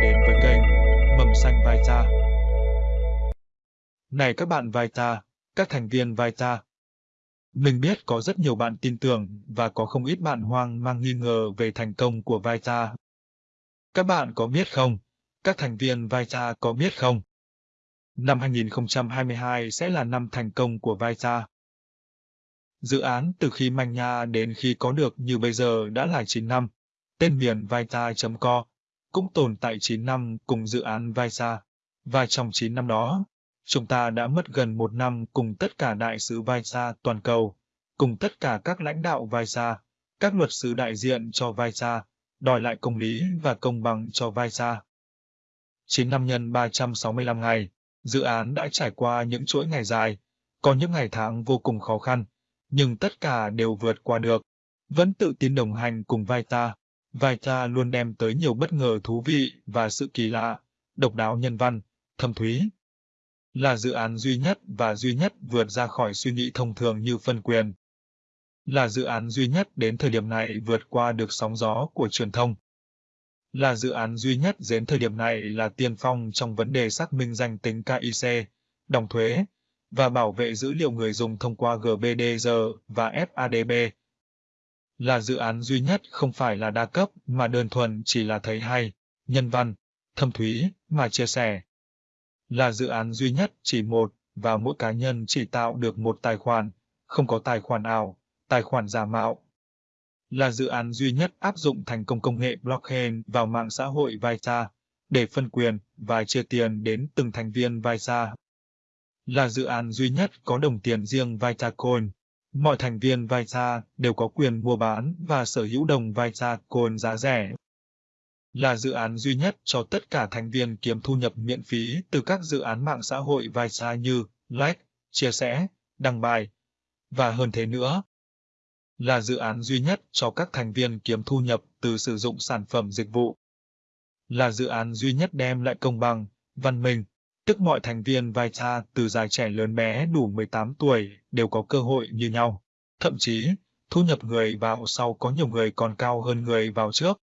đến với kênh Mầm Xanh Vita. Này các bạn Vita, các thành viên Vita. Mình biết có rất nhiều bạn tin tưởng và có không ít bạn hoang mang nghi ngờ về thành công của Vita. Các bạn có biết không? Các thành viên Vita có biết không? Năm 2022 sẽ là năm thành công của Vita. Dự án từ khi manh nha đến khi có được như bây giờ đã là 9 năm. Tên miền Vita.co cũng tồn tại 9 năm cùng dự án Visa. Và trong 9 năm đó, chúng ta đã mất gần một năm cùng tất cả đại sứ Visa toàn cầu, cùng tất cả các lãnh đạo Visa, các luật sư đại diện cho Visa, đòi lại công lý và công bằng cho Visa. 9 năm nhân 365 ngày, dự án đã trải qua những chuỗi ngày dài, có những ngày tháng vô cùng khó khăn, nhưng tất cả đều vượt qua được, vẫn tự tin đồng hành cùng Vai cha luôn đem tới nhiều bất ngờ thú vị và sự kỳ lạ, độc đáo nhân văn, thâm thúy. Là dự án duy nhất và duy nhất vượt ra khỏi suy nghĩ thông thường như phân quyền. Là dự án duy nhất đến thời điểm này vượt qua được sóng gió của truyền thông. Là dự án duy nhất đến thời điểm này là tiên phong trong vấn đề xác minh danh tính KIC, đồng thuế, và bảo vệ dữ liệu người dùng thông qua GBDR và FADB. Là dự án duy nhất không phải là đa cấp mà đơn thuần chỉ là thấy hay, nhân văn, thâm thúy mà chia sẻ. Là dự án duy nhất chỉ một và mỗi cá nhân chỉ tạo được một tài khoản, không có tài khoản ảo, tài khoản giả mạo. Là dự án duy nhất áp dụng thành công công nghệ blockchain vào mạng xã hội Visa để phân quyền và chia tiền đến từng thành viên Visa là dự án duy nhất có đồng tiền riêng Vitacoin. Mọi thành viên Vita đều có quyền mua bán và sở hữu đồng Vitacoin giá rẻ. Là dự án duy nhất cho tất cả thành viên kiếm thu nhập miễn phí từ các dự án mạng xã hội Vita như like, chia sẻ, đăng bài, và hơn thế nữa. Là dự án duy nhất cho các thành viên kiếm thu nhập từ sử dụng sản phẩm dịch vụ. Là dự án duy nhất đem lại công bằng, văn minh, tức mọi thành viên Vita từ già trẻ lớn bé đủ 18 tuổi đều có cơ hội như nhau. Thậm chí, thu nhập người vào sau có nhiều người còn cao hơn người vào trước.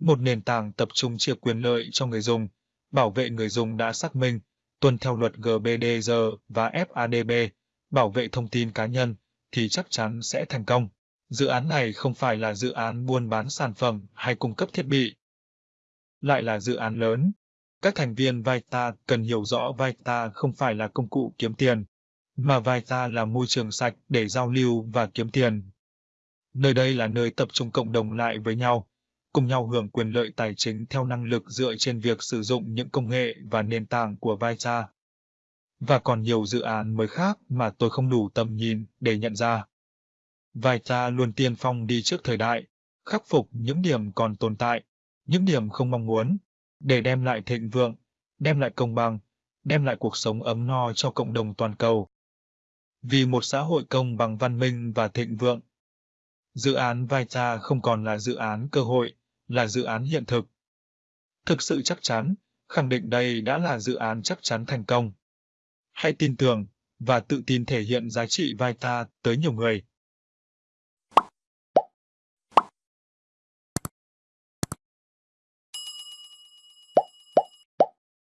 Một nền tảng tập trung chia quyền lợi cho người dùng, bảo vệ người dùng đã xác minh, tuân theo luật GBDR và FADB, bảo vệ thông tin cá nhân, thì chắc chắn sẽ thành công. Dự án này không phải là dự án buôn bán sản phẩm hay cung cấp thiết bị. Lại là dự án lớn, các thành viên Vita cần hiểu rõ Vita không phải là công cụ kiếm tiền, mà Vita là môi trường sạch để giao lưu và kiếm tiền. Nơi đây là nơi tập trung cộng đồng lại với nhau, cùng nhau hưởng quyền lợi tài chính theo năng lực dựa trên việc sử dụng những công nghệ và nền tảng của Vita. Và còn nhiều dự án mới khác mà tôi không đủ tầm nhìn để nhận ra. Vita luôn tiên phong đi trước thời đại, khắc phục những điểm còn tồn tại, những điểm không mong muốn, để đem lại thịnh vượng, đem lại công bằng, đem lại cuộc sống ấm no cho cộng đồng toàn cầu. Vì một xã hội công bằng văn minh và thịnh vượng, dự án Vita không còn là dự án cơ hội, là dự án hiện thực. Thực sự chắc chắn, khẳng định đây đã là dự án chắc chắn thành công. Hãy tin tưởng và tự tin thể hiện giá trị Vita tới nhiều người.